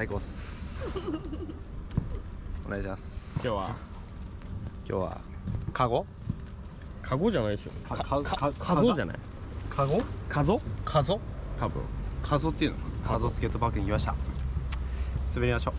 最高っす。お願いします。今日は？今日はカゴ？カゴじゃないでしょかかかかカゾじゃない？カゴ？カゾ？カゾ？多分。カゾっていうのカゾスケートパークに来ました。滑りましょう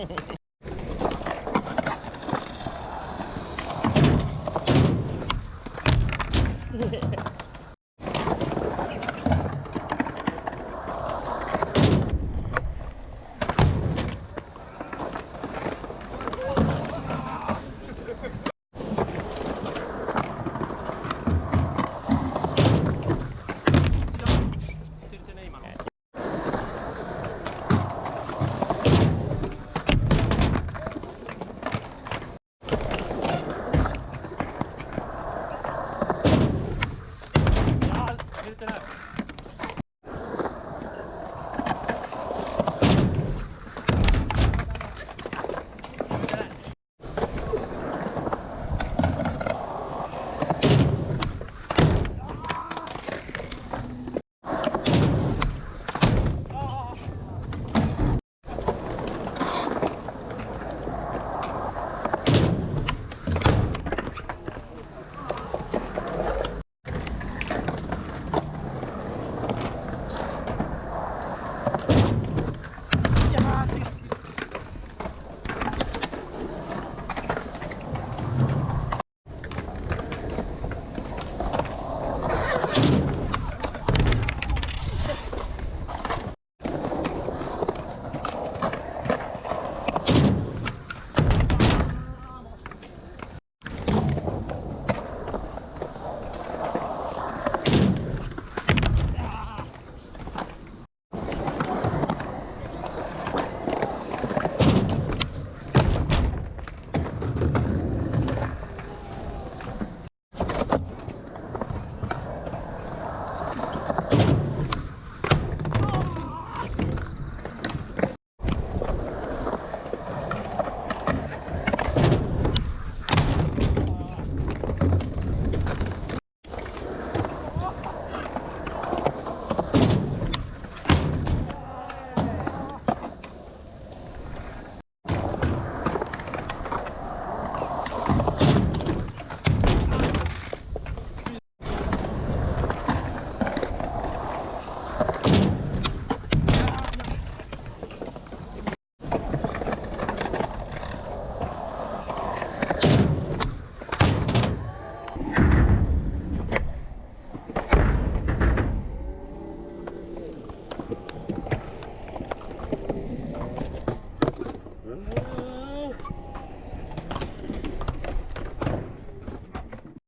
Yeah. てな